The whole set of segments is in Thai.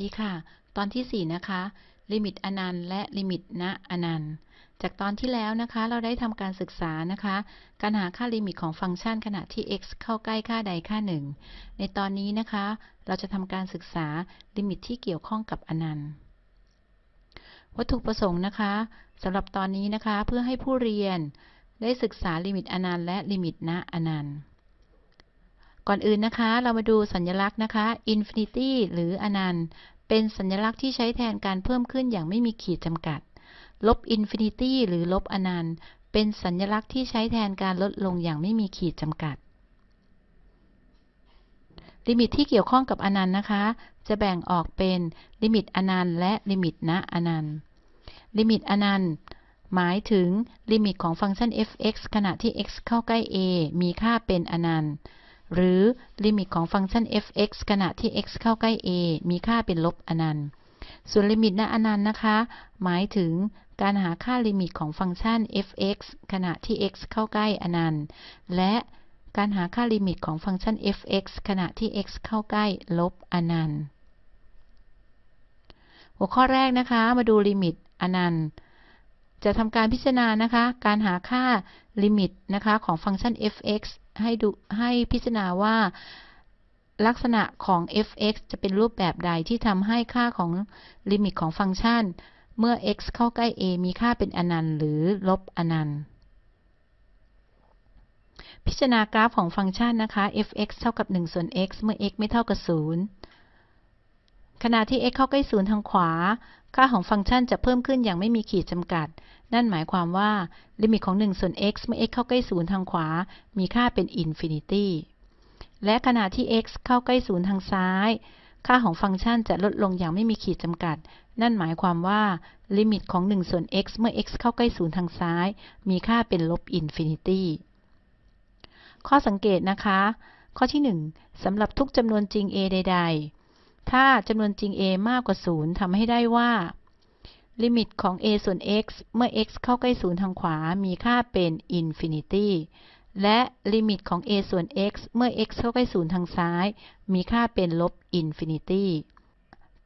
ดีค่ะ ตอนที่ 4 นะคะ ลิมิตอนันต์และลิมิตณอนันต์ จากตอนที่แล้วนะคะ เราได้ทำการศึกษานะคะ การหาค่าลิมิตของฟังก์ชันขณะที่ x เข้าใกล้ค่าใดค่าหนึ่ง ในตอนนี้นะคะ เราจะทำการศึกษาลิมิตที่เกี่ยวข้องกับอนันต์ วัตถุประสงค์นะคะสำหรับตอนนี้นะคะ เพื่อให้ผู้เรียนได้ศึกษาลิมิตอนันต์และลิมิตณอนันต์ ก่อนอื่นนะคะ เรามาดูสัญลักษณ์นะคะ infinity หรืออนันต์ เป็นสัญลักษณ์ที่ใช้แทนการเพิ่มขึ้นอย่างไม่มีขีดจำกัด ลบ infinity หรือลบอนันต์ เป็นสัญลักษณ์ที่ใช้แทนการลดลงอย่างไม่มีขีดจำกัด ลิมิตที่เกี่ยวข้องกับอนันต์นะคะ จะแบ่งออกเป็นลิมิตอนันต์และลิมิตณอนันต์ ลิมิตอนันต์หมายถึงลิมิตของฟังก์ชัน f(x) ขณะที่ x เข้าใกล้ a มีค่าเป็นอนันต์ หรือลิมิตของฟังก์ชัน f(x) ขณะที่ x เข้าใกล้ a มีค่าเป็นลบอนันต์ ส่วนลิมิตณอนันต์นะคะ หมายถึงการหาค่าลิมิตของฟังก์ชัน f(x) ขณะที่ x เข้าใกล้อนันต์ และการหาค่าลิมิตของฟังก์ชัน f(x) ขณะที่ x เข้าใกล้ลบอนันต์ หัวข้อแรกนะคะ มาดูลิมิตอนันต์ จะทำการพิจารณานะคะ การหาค่าลิมิตนะคะของฟังก์ชัน f(x) ให้ดูให้พิจารณาว่าลักษณะของ f(x) จะเป็นรูปแบบใดที่ทำให้ค่าของลิมิตของฟังก์ชัน เมื่อ x เข้าใกล้ a มีค่าเป็นอนันต์ หรือลบอนันต์ พิจารณากราฟของฟังก์ชันนะคะ f(x) เท่ากับ 1 ส่วน x เมื่อ x ไม่เท่ากับ 0 ขณะที่ x เข้าใกล้ 0 ทางขวา ค่าของฟังก์ชันจะเพิ่มขึ้นอย่างไม่มีขีดจำกัด นั่นหมายความว่า ลิมิตของ 1 ส่วน x เมื่อ x เข้าใกล้0ทางขวา มีค่าเป็น infinity และขณะที่ x เข้าใกล้0ทางซ้าย ค่าของฟังก์ชันจะลดลงอย่างไม่มีขีดจำกัด นั่นหมายความว่า ลิมิตของ 1 ส่วน x เมื่อ x เข้าใกล้0ทางซ้าย มีค่าเป็นลบ infinity ข้อสังเกตนะคะ ข้อที่ 1สำหรับทุกจำนวนจริง a ใด ๆ ถ้าจำนวนจริง a มากกว่า 0ทำให้ได้ว่า ลิมิตของ a ส่วน x เมื่อ x เข้าใกล้ 0 ทางขวา มีค่าเป็น infinity และลิมิตของ a ส่วน x เมื่อ x เข้าใกล้ 0 ทางซ้าย มีค่าเป็นลบ infinity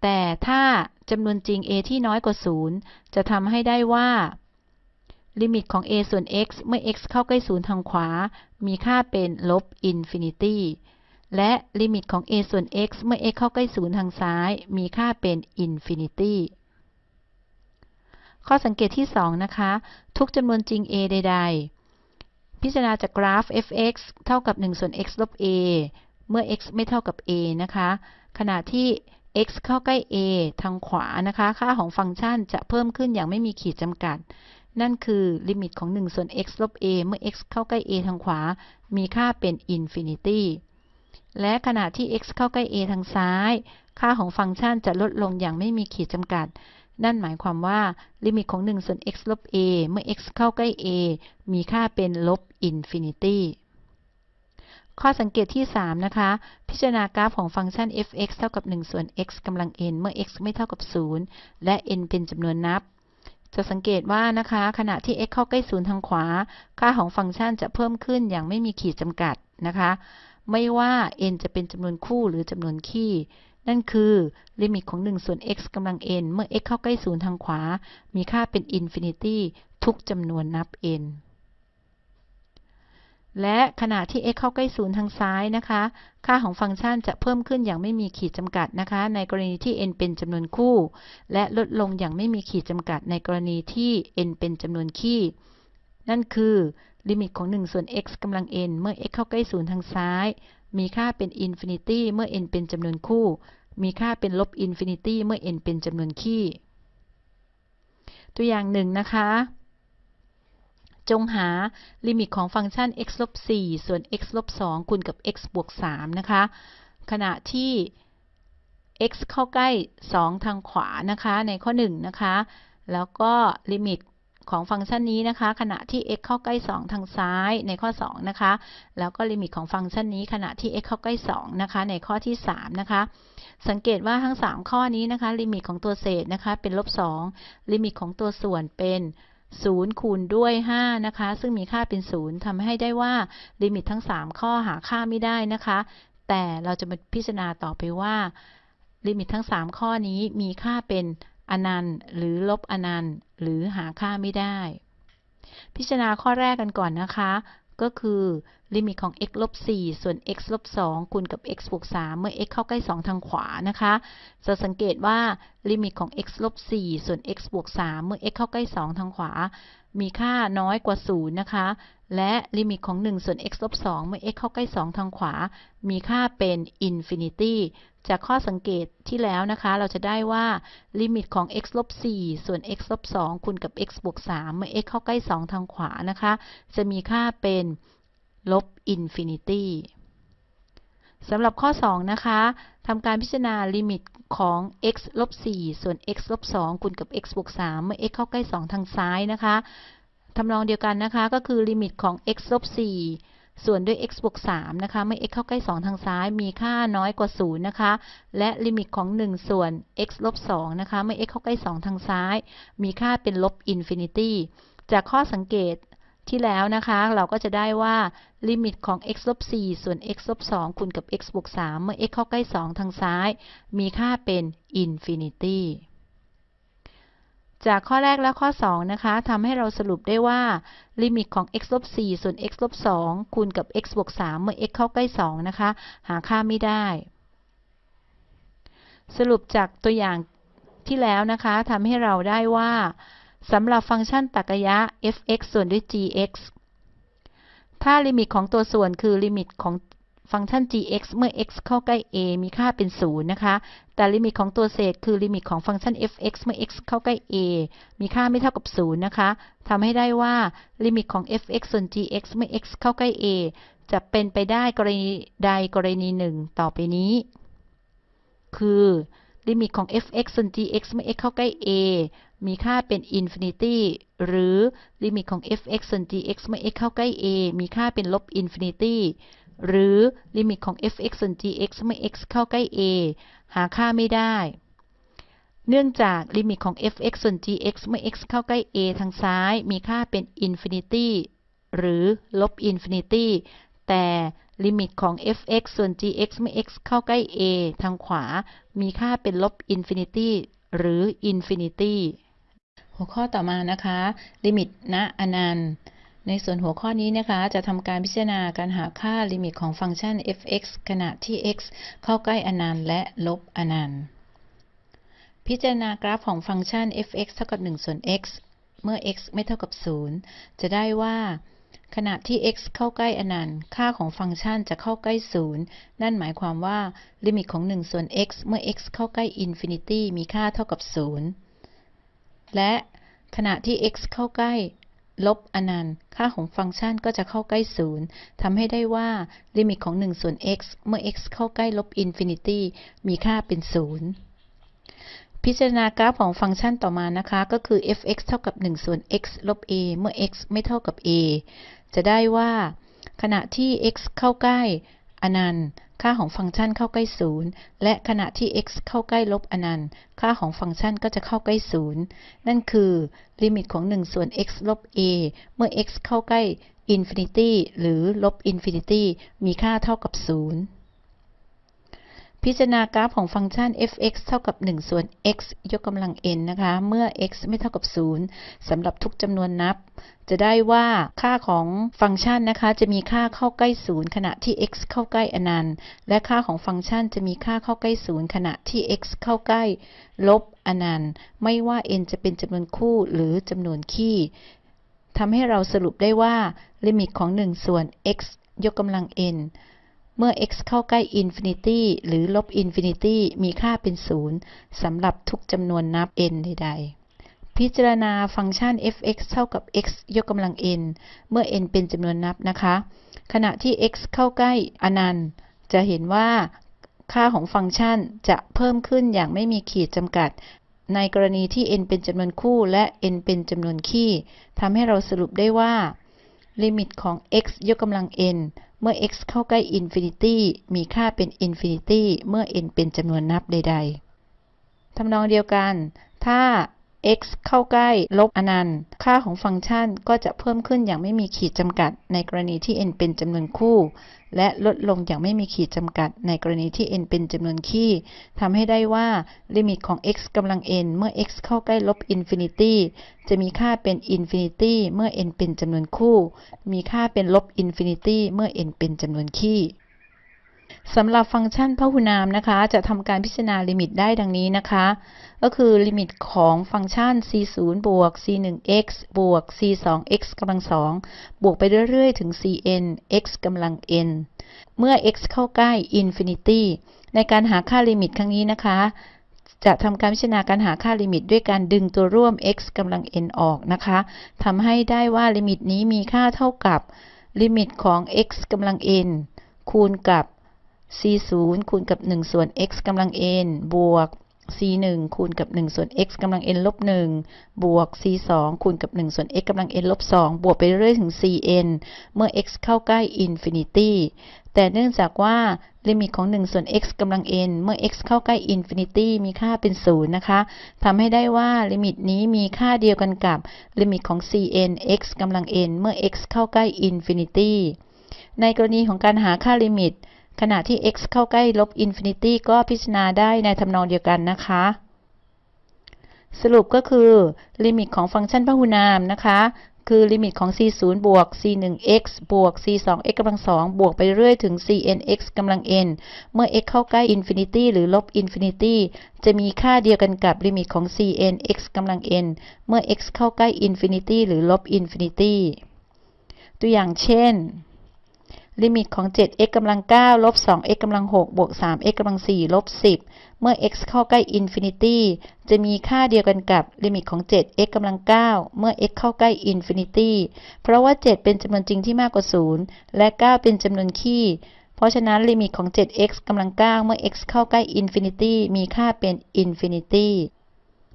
แต่ถ้าจำนวนจริง a ที่น้อยกว่า 0 จะทำให้ได้ว่า ลิมิตของ a ส่วน x เมื่อ x เข้าใกล้ 0 ทางขวา มีค่าเป็นลบ infinity และลิมิตของ a ส่วน x เมื่อ x เข้าใกล้0ทางซ้าย มีค่าเป็น infinity ข้อสังเกตที่ 2 นะคะ ทุกจำนวนจริง a ใด ๆ พิจารณาจากกราฟ f(x) เท่ากับ 1 ส่วน x ลบ a เมื่อ x ไม่เท่ากับ a นะคะ ขณะที่ x เข้าใกล้ a ทางขวานะคะ ค่าของฟังก์ชันจะเพิ่มขึ้นอย่างไม่มีขีดจำกัด นั่นคือลิมิตของ 1 ส่วน x ลบ a เมื่อ x เข้าใกล้ a ทางขวา มีค่าเป็น infinity และขณะที่ x เข้าใกล้ a ทางซ้าย ค่าของฟังก์ชันจะลดลงอย่างไม่มีขีดจำกัด นั่นหมายความว่า ลิมิตของ 1 ส่วน x ลบ a เมื่อ x เข้าใกล้ a มีค่าเป็นลบ infinity ข้อสังเกตที่ 3 นะคะ พิจารณากราฟของฟังก์ชัน f(x) เท่ากับ 1 ส่วน x กำลัง n เมื่อ x ไม่เท่ากับ 0 และ n เป็นจำนวนนับ จะสังเกตว่านะคะ ขณะที่ x เข้าใกล้ 0 ทางขวา ค่าของฟังก์ชันจะเพิ่มขึ้นอย่างไม่มีขีดจำกัดนะคะ ไม่ว่า n จะเป็นจำนวนคู่หรือจำนวนคี่ นั่นคือลิมิตของ 1 ส่วน x กำลัง n เมื่อ x เข้าใกล้0ทางขวา มีค่าเป็น infinity ทุกจำนวนนับ n และขณะที่ x เข้าใกล้0ทางซ้ายนะคะ ค่าของฟังก์ชันจะเพิ่มขึ้นอย่างไม่มีขีดจำกัดนะคะ ในกรณีที่ n เป็นจำนวนคู่ และลดลงอย่างไม่มีขีดจำกัดในกรณีที่ n เป็นจำนวนคี่ นั่นคือลิมิตของ 1 ส่วน x กำลัง n เมื่อ x เข้าใกล้0ทางซ้าย มีค่าเป็น infinity เมื่อ n เป็นจำนวนคู่ มีค่าเป็นลบ infinity เมื่อ n เป็นจำนวนคี่ ตัวอย่างหนึ่งนะคะ จงหาลิมิตของฟังก์ชัน x ลบ4ส่วน x ลบ2คูณกับ x บวก3นะคะ ขณะที่ x เข้าใกล้ 2 ทางขวานะคะ ในข้อ 1 นะคะ แล้วก็ลิมิต ของฟังก์ชันนี้นะคะ ขณะที่ x เข้าใกล้ 2 ทางซ้ายในข้อ 2 นะคะ แล้วก็ลิมิตของฟังก์ชันนี้ขณะที่ x เข้าใกล้ 2 นะคะ ในข้อที่ 3 นะคะ สังเกตว่าทั้ง 3 ข้อนี้นะคะ ลิมิตของตัวเศษนะคะ เป็นลบ 2 ลิมิตของตัวส่วนเป็น 0 คูณด้วย 5 นะคะ ซึ่งมีค่าเป็น 0ทำให้ได้ว่าลิมิตทั้ง 3 ข้อหาค่าไม่ได้นะคะ แต่เราจะมาพิจารณาต่อไปว่า ลิมิตทั้ง 3 ข้อนี้มีค่าเป็น อนันต์ หรือลบอนันต์ หรือหาค่าไม่ได้ พิจารณาข้อแรกกันก่อนนะคะ ก็คือลิมิตของ x ลบ4ส่วน x ลบ2คูณกับ x บวก3เมื่อ x เข้าใกล้ 2 ทางขวานะคะ จะสังเกตว่าลิมิตของ x ลบ4ส่วน x บวก3เมื่อ x เข้าใกล้ 2 ทางขวา มีค่าน้อยกว่า 0 นะคะ และลิมิตของ 1 ส่วน x ลบ 2 เมื่อ x เข้าใกล้ 2 ทางขวา มีค่าเป็น infinity จากข้อสังเกตที่แล้วนะคะ เราจะได้ว่าลิมิตของ x ลบ 4 ส่วน x ลบ 2 คูณกับ x บวก 3 เมื่อ x เข้าใกล้ 2 ทางขวานะคะ จะมีค่าเป็นลบ infinity สำหรับข้อ 2 นะคะ ทำการพิจารณาลิมิตของ x ลบ4ส่วน x ลบ2คูณกับ x บวก3เมื่อ x เข้าใกล้ 2 ทางซ้ายนะคะทำนองเดียวกันนะคะ ก็คือลิมิตของ x ลบ4ส่วนด้วย x บวก3นะคะ เมื่อ x เข้าใกล้ 2 ทางซ้าย มีค่าน้อยกว่า 0 นะคะ และลิมิตของ 1 ส่วน x ลบ2นะคะ เมื่อ x เข้าใกล้ 2 ทางซ้าย มีค่าเป็นลบ infinity จากข้อสังเกต ที่แล้วนะคะ เราก็จะได้ว่าลิมิตของ x ลบ4ส่วน x ลบ2คูณกับ x บวก3เมื่อ x เข้าใกล้ 2 ทางซ้าย มีค่าเป็น infinityจากข้อแรกและข้อ 2 นะคะทำให้เราสรุปได้ว่า ลิมิตของ x ลบ4ส่วน x ลบ2คูณกับ x บวก3เมื่อ x เข้าใกล้ 2 นะคะ หาค่าไม่ได้ สรุปจากตัวอย่างที่แล้วนะคะทำให้เราได้ว่า สำหรับฟังก์ชันตรรกยะ f(x) ส่วนด้วย g(x) ถ้าลิมิตของตัวส่วนคือลิมิตของฟังก์ชัน g(x) เมื่อ x เข้าใกล้ a มีค่าเป็น 0 นะคะ แต่ลิมิตของตัวเศษคือลิมิตของฟังก์ชัน f(x) เมื่อ x เข้าใกล้ a มีค่าไม่เท่ากับ 0 นะคะทำให้ได้ว่าลิมิตของ f(x) ส่วน g(x) เมื่อ x เข้าใกล้ a จะเป็นไปได้กรณีใดกรณีหนึ่งต่อไปนี้ คือ ลิมิตของ f(x) ส่วน g(x) เมื่อ x เข้าใกล้ a มีค่าเป็น infinity หรือลิมิตของ f(x) ส่วน g(x) เมื่อ x เข้าใกล้ a มีค่าเป็นลบ infinityหรือลิมิตของ f(x) ส่วน g(x) เมื่อ x เข้าใกล้ a หาค่าไม่ได้ เนื่องจากลิมิตของ f(x) ส่วน g(x) เมื่อ x เข้าใกล้ a ทางซ้าย มีค่าเป็น infinity หรือลบ infinity แต่ลิมิตของ f(x) ส่วน g(x) เมื่อ x เข้าใกล้ a ทางขวา มีค่าเป็นลบ infinity หรือ infinity หัวข้อต่อมานะคะ ลิมิตณอนันต์ ในส่วนหัวข้อนี้นะคะ จะทำการพิจารณาการหาค่าลิมิตของฟังก์ชัน f(x) ขณะที่ x เข้าใกล้อนันต์และลบอนันต์ พิจารณากราฟของฟังก์ชัน f(x) เท่ากับ1ส่วน x เมื่อ x ไม่เท่ากับ 0 จะได้ว่า ขณะที่ x เข้าใกล้อนันต์ ค่าของฟังก์ชันจะเข้าใกล้ 0 นั่นหมายความว่า ลิมิตของ 1 ส่วน x เมื่อ x เข้าใกล้ infinity มีค่าเท่ากับ 0 และขณะที่ x เข้าใกล้ลบอนันต์ ค่าของฟังก์ชันก็จะเข้าใกล้ 0 ทำให้ได้ว่า ลิมิตของ 1 ส่วน x เมื่อ x เข้าใกล้ลบ infinity มีค่าเป็น 0พิจารณากราฟของฟังก์ชันต่อมานะคะ ก็คือ f(x) เท่ากับ 1 ส่วน x ลบ a เมื่อ x ไม่เท่ากับ a จะได้ว่า ขณะที่ x เข้าใกล้อนันต์ ค่าของฟังก์ชันเข้าใกล้0และขณะที่ x เข้าใกล้ลบอนันต์ ค่าของฟังก์ชันก็จะเข้าใกล้0นั่นคือลิมิตของ 1 ส่วน x ลบ a เมื่อ x เข้าใกล้ infinity หรือลบ infinity มีค่าเท่ากับ0 พิจารณากราฟของฟังก์ชัน f(x) เท่ากับ 1 ส่วน x ยกกำลัง n นะคะ เมื่อ x ไม่เท่ากับ 0 สำหรับทุกจำนวนนับ จะได้ว่าค่าของฟังก์ชันนะคะ จะมีค่าเข้าใกล้ 0 ขณะที่ x เข้าใกล้อนันต์ และค่าของฟังก์ชันจะมีค่าเข้าใกล้ 0 ขณะที่ x เข้าใกล้ลบอนันต์ ไม่ว่า n จะเป็นจำนวนคู่หรือจำนวนคี่ทำให้เราสรุปได้ว่าลิมิตของ 1 ส่วน x ยกกำลัง n เมื่อ x เข้าใกล้ infinity หรือลบ infinity มีค่าเป็น 0สำหรับทุกจำนวนนับ n ใด ๆ พิจารณาฟังก์ชัน f(x) เท่ากับ x ยกกำลัง n เมื่อ n เป็นจำนวนนับนะคะ ขณะที่ x เข้าใกล้อนันต์ จะเห็นว่าค่าของฟังก์ชันจะเพิ่มขึ้นอย่างไม่มีขีดจำกัด ในกรณีที่ n เป็นจำนวนคู่และ n เป็นจำนวนคี่ทำให้เราสรุปได้ว่าลิมิตของ x ยกกำลัง n เมื่อ x เข้าใกล้ infinity มีค่าเป็น infinity เมื่อ n เป็นจำนวนนับใด ๆทำนองเดียวกัน ถ้า x เข้าใกล้ ลบอนันต์ ค่าของฟังก์ชันก็จะเพิ่มขึ้นอย่างไม่มีขีดจำกัด ในกรณีที่ n เป็นจำนวนคู่ และลดลงอย่างไม่มีขีดจำกัด ในกรณีที่ n เป็นจำนวนคี่ทำให้ได้ว่า ลิมิตของ x กำลัง n เมื่อ x เข้าใกล้ลบ infinity จะมีค่าเป็น infinity เมื่อ n เป็นจำนวนคู่ มีค่าเป็นลบ infinity เมื่อ n เป็นจำนวนคี่ สำหรับฟังก์ชันพหุนามนะคะ จะทำการพิจารณาลิมิตได้ดังนี้นะคะ ก็คือลิมิตของฟังก์ชัน c0 บวก c1x บวก c2x กำลัง2บวกไปเรื่อยๆ ถึง cn x กำลัง n เมื่อ x เข้าใกล้ infinity ในการหาค่าลิมิตครั้งนี้นะคะ จะทำการพิจารณาการหาค่าลิมิตด้วยการดึงตัวร่วม x กำลัง n ออกนะคะทำให้ได้ว่าลิมิตนี้มีค่าเท่ากับลิมิตของ x กำลัง n คูณกับ c 0คูณกับ 1 ส่วน x กำลัง n บวก c 1คูณกับ 1 ส่วน x กำลัง n ลบ 1 บวก c 2คูณกับ 1 ส่วน x กำลัง n ลบ 2 บวกไปเรื่อยถึง cn เมื่อ x เข้าใกล้ infinity แต่เนื่องจากว่าลิมิตของ 1 ส่วน x กำลัง n เมื่อ x เข้าใกล้ infinity มีค่าเป็น 0 นะคะทำให้ได้ว่าลิมิตนี้มีค่าเดียวกันกับลิมิตของ cn x กำลัง n เมื่อ x เข้าใกล้ infinity ในกรณีของการหาค่าลิมิต ขณะที่ x เข้าใกล้ลบ infinity ก็พิจารณาได้ในทำนองเดียวกันนะคะ สรุปก็คือ ลิมิตของฟังก์ชันพหุนามนะคะ คือลิมิตของ c0 บวก c1x บวก c2x กำลัง2บวกไปเรื่อยถึง cnx กำลัง n เมื่อ x เข้าใกล้ infinity หรือลบ infinity จะมีค่าเดียวกันกับลิมิตของ cnx กำลัง n เมื่อ x เข้าใกล้ infinity หรือลบ infinityตัวอย่างเช่น ลิมิตของ 7x กำลัง9ลบ 2x กำลัง6บวก 3x กำลัง4ลบ 10 เมื่อ x เข้าใกล้ infinity จะมีค่าเดียวกันกับลิมิตของ 7x กำลัง9เมื่อ x เข้าใกล้ infinity เพราะว่า 7 เป็นจำนวนจริงที่มากกว่า 0 และ 9 เป็นจำนวนคี่ เพราะฉะนั้นลิมิตของ 7x กำลัง9เมื่อ x เข้าใกล้ infinity มีค่าเป็น infinity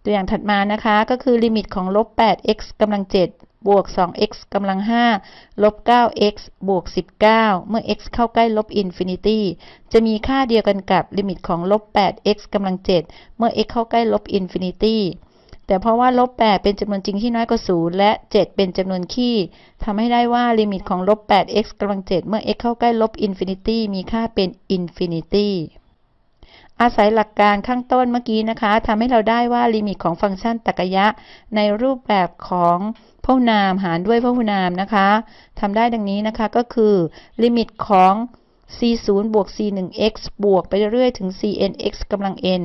ตัวอย่างถัดมานะคะ ก็คือลิมิตของลบ 8x กำลัง7 บวก 2x กำลัง 5 ลบ 9x บวก 19 เมื่อ x เข้าใกล้ลบ infinity จะมีค่าเดียวกันกับลิมิตของลบ 8x กำลัง 7 เมื่อ x เข้าใกล้ลบ infinity แต่เพราะว่าลบ 8 เป็นจำนวนจริงที่น้อยกว่า 0 และ 7 เป็นจำนวนคี่ทำให้ได้ว่าลิมิตของลบ 8x กำลัง 7 เมื่อ x เข้าใกล้ลบ infinity มีค่าเป็น infinity อาศัยหลักการข้างต้นเมื่อกี้นะคะทำให้เราได้ว่าลิมิตของฟังก์ชันตรรกะในรูปแบบของพหุนามหารด้วยพหุนามนะคะทำได้ดังนี้นะคะก็คือ ลิมิตของ c0 บวก c1x บวกไปเรื่อยๆถึง cnx กำลัง n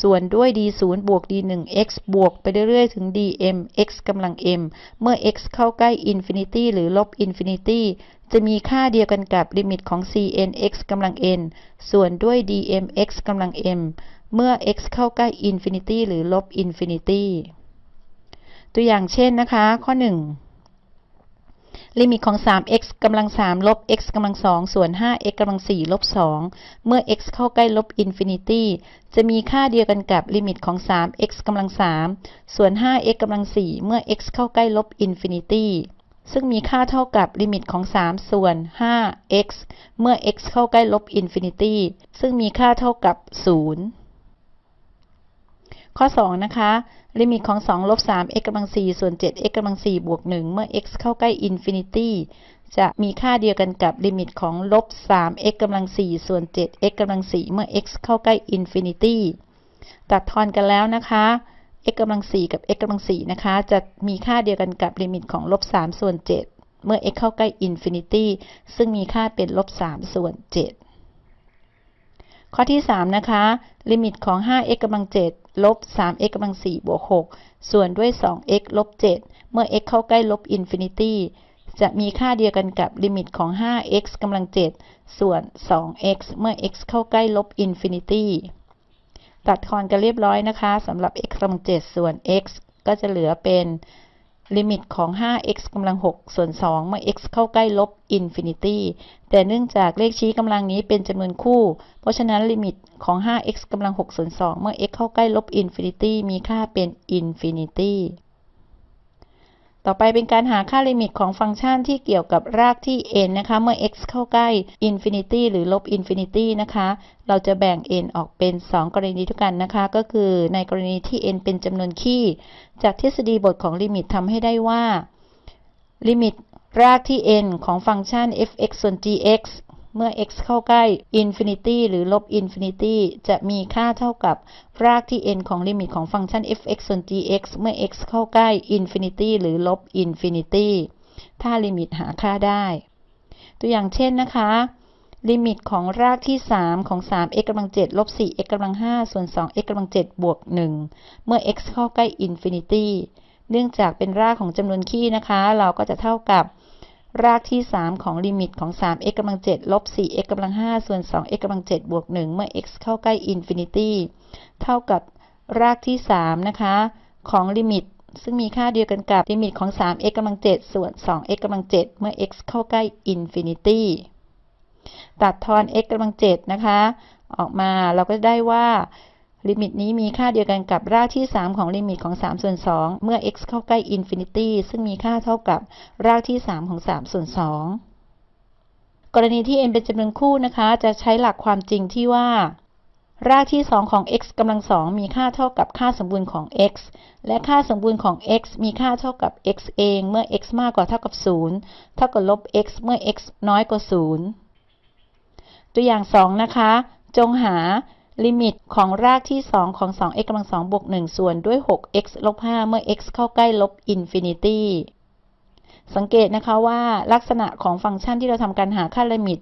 ส่วนด้วย d0 บวก d1x บวกไปเรื่อยๆ ถึง dmx กำลัง m เมื่อ x เข้าใกล้ infinity หรือลบ infinity จะมีค่าเดียวกันกับลิมิตของ cnx กำลัง n ส่วนด้วย dmx กำลัง m เมื่อ x เข้าใกล้ infinity หรือลบ infinity ตัวอย่างเช่นนะคะ ข้อ 1 ลิมิตของ 3x กำลัง 3 ลบ x กำลัง 2 ส่วน 5x กำลัง 4 ลบ 2 เมื่อ x เข้าใกล้ลบ infinity จะมีค่าเดียวกันกับลิมิตของ 3x กำลัง 3 ส่วน 5x กำลัง 4 เมื่อ x เข้าใกล้ลบ infinity ซึ่งมีค่าเท่ากับลิมิตของ 3 ส่วน 5x เมื่อ x เข้าใกล้ลบ infinity ซึ่งมีค่าเท่ากับ 0 ข้อ 2 นะคะ ลิมิตของ 2 ลบ 3x กำลัง 4 ส่วน 7x กำลัง 4 บวก 1 เมื่อ x เข้าใกล้ infinity จะมีค่าเดียวกันกับลิมิตของลบ 3x กำลัง 4 ส่วน 7x กำลัง 4 เมื่อ x เข้าใกล้ infinity ตัดทอนกันแล้วนะคะ x กำลัง 4 กับ x กำลัง 4 นะคะ จะมีค่าเดียวกันกับลิมิตของลบ 3 ส่วน 7 เมื่อ x เข้าใกล้ infinity ซึ่งมีค่าเป็นลบ 3 ส่วน 7 ข้อที่ 3 นะคะ ลิมิตของ 5x กำลัง7ลบ 3x กำลัง4บวก6ส่วนด้วย 2x ลบ 7 เมื่อ x เข้าใกล้ลบ infinity จะมีค่าเดียวกันกับลิมิตของ 5x กำลัง 7 ส่วน 2x เมื่อ x เข้าใกล้ลบ infinityตัดทอนกันเรียบร้อยนะคะสำหรับ x กำลัง 7 ส่วน x ก็จะเหลือเป็น ลิมิตของ 5x กำลัง 6 ส่วน 2 เมื่อ x เข้าใกล้ลบ infinity แต่เนื่องจากเลขชี้กำลังนี้เป็นจำนวนคู่ เพราะฉะนั้นลิมิตของ 5x กำลัง 6 ส่วน 2 เมื่อ x เข้าใกล้ลบ infinity มีค่าเป็น infinity ต่อไปเป็นการหาค่าลิมิตของฟังก์ชันที่เกี่ยวกับรากที่ n นะคะ เมื่อ x เข้าใกล้ infinity หรือลบ infinity นะคะ เราจะแบ่ง n ออกเป็น 2 กรณีด้วยกันนะคะ ก็คือในกรณีที่ n เป็นจำนวนคี่ จากทฤษฎีบทของลิมิตทำให้ได้ว่า ลิมิตรากที่ n ของฟังก์ชัน f(x) ส่วน g(x) เมื่อ x เข้าใกล้ infinity หรือลบ infinity จะมีค่าเท่ากับรากที่ n ของลิมิตของฟังก์ชัน f(x) ส่วน g(x) เมื่อ x เข้าใกล้ infinity หรือลบ infinity ถ้าลิมิตหาค่าได้ ตัวอย่างเช่นนะคะ ลิมิตของรากที่ 3 ของ 3x กำลัง7ลบ 4x กำลัง5ส่วน 2x กำลัง7บวก 1 เมื่อ x เข้าใกล้ infinity เนื่องจากเป็นรากของจำนวนคี่นะคะ เราก็จะเท่ากับ รากที่ 3 ของลิมิตของ 3x กำลัง7ลบ 4x กำลัง5ส่วน 2x กำลัง7บวก 1 เมื่อ x เข้าใกล้ infinity เท่ากับรากที่ 3 นะคะ ของลิมิต ซึ่งมีค่าเดียวกันกับลิมิตของ 3x กำลัง7ส่วน 2x กำลัง7เมื่อ x เข้าใกล้ infinity ตัดทอน x กำลัง7นะคะ ออกมาเราก็ได้ว่า ลิมิตนี้มีค่าเดียวกันกับรากที่ 3 ของลิมิตของ 3 ส่วน 2 เมื่อ x เข้าใกล้ infinity ซึ่งมีค่าเท่ากับรากที่ 3 ของ 3 ส่วน 2 กรณีที่ n เป็นจำนวนคู่นะคะ จะใช้หลักความจริงที่ว่า รากที่ 2 ของ x กำลัง 2 มีค่าเท่ากับค่าสมบูรณ์ของ x และค่าสมบูรณ์ของ x มีค่าเท่ากับ x เอง เมื่อ x มากกว่าเท่ากับ 0 เท่ากับลบ x เมื่อ x น้อยกว่า 0 ตัวอย่าง 2 นะคะ จงหา ลิมิตของรากที่ 2 ของ 2x กำลัง2บวก1ส่วนด้วย 6x ลบ5เมื่อ x เข้าใกล้ลบ infinity สังเกตนะคะว่าลักษณะของฟังก์ชันที่เราทำการหาค่าลิมิต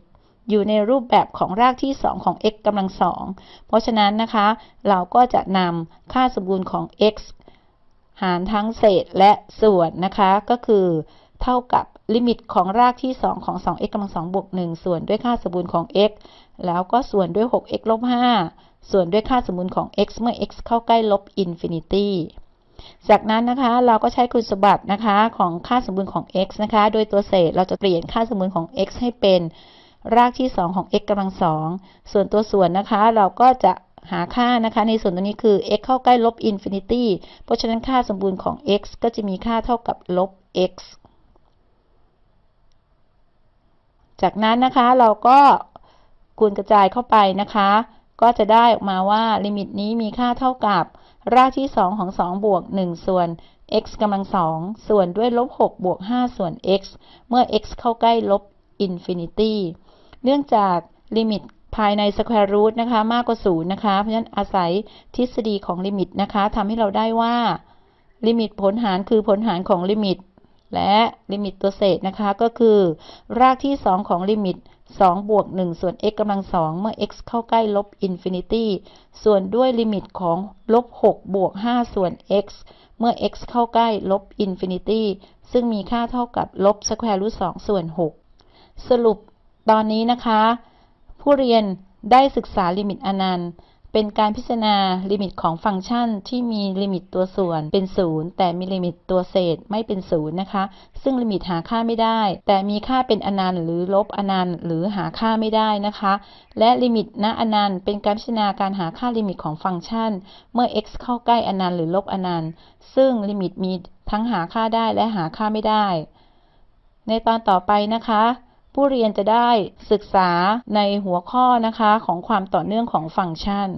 อยู่ในรูปแบบของรากที่ 2 ของ x กำลัง 2 เพราะฉะนั้นนะคะ เราก็จะนำค่าสมบูรณ์ของ x หารทั้งเศษและส่วนนะคะ ก็คือเท่ากับลิมิตของรากที่ 2 ของ 2x กำลัง2บวก1ส่วนด้วยค่าสมบูรณ์ของ x แล้วก็ส่วนด้วย 6x ลบ5ส่วนด้วยค่าสมบูรณ์ของ x เมื่อ x เข้าใกล้ลบ infinity จากนั้นนะคะเราก็ใช้คุณสมบัตินะคะของค่าสมบูรณ์ของ x นะคะ โดยตัวเศษเราจะเปลี่ยนค่าสมบูรณ์ของ x ให้เป็นรากที่ 2 ของ x กำลัง 2 ส่วนตัวส่วนนะคะเราก็จะหาค่านะคะ ในส่วนตัวนี้คือ x เข้าใกล้ลบ infinity เพราะฉะนั้นค่าสมบูรณ์ของ x ก็จะมีค่าเท่ากับลบ x จากนั้นนะคะเราก็ คูณกระจายเข้าไปนะคะ ก็จะได้ออกมาว่าลิมิตนี้มีค่าเท่ากับ รากที่ 2 ของ 2 บวก 1 ส่วน x กำลัง 2 ส่วนด้วยลบ 6 บวก 5 ส่วน x เมื่อ x เข้าใกล้ลบ infinity เนื่องจากลิมิตภายใน square root นะคะมากกว่า 0 นะคะ เพราะฉะนั้นอาศัยทฤษฎีของลิมิตนะคะทำให้เราได้ว่า ลิมิตผลหารคือผลหารของลิมิต และลิมิตตัวเศษนะคะก็คือ รากที่ 2 ของลิมิต 2 บวก 1 ส่วน x กำลัง 2 เมื่อ x เข้าใกล้ลบ infinity ส่วนด้วยลิมิตของลบ 6 บวก 5 ส่วน x เมื่อ x เข้าใกล้ลบ infinity ซึ่งมีค่าเท่ากับลบ square root 2ส่วน 6 สรุปตอนนี้นะคะ ผู้เรียนได้ศึกษาลิมิตอนันต์ เป็นการพิจารณาลิมิตของฟังก์ชันที่มีลิมิตตัวส่วนเป็นศูนย์แต่มีลิมิตตัวเศษไม่เป็นศูนย์นะคะ ซึ่งลิมิตหาค่าไม่ได้ แต่มีค่าเป็นอนันต์หรือลบอนันต์หรือหาค่าไม่ได้นะคะ และลิมิตณอนันต์เป็นการพิจารณาการหาค่าลิมิตของฟังก์ชัน เมื่อ x เข้าใกล้อนันต์หรือลบอนันต์ ซึ่งลิมิตมีทั้งหาค่าได้และหาค่าไม่ได้ ในตอนต่อไปนะคะ ผู้เรียนจะได้ศึกษาในหัวข้อนะคะของความต่อเนื่องของฟังก์ชัน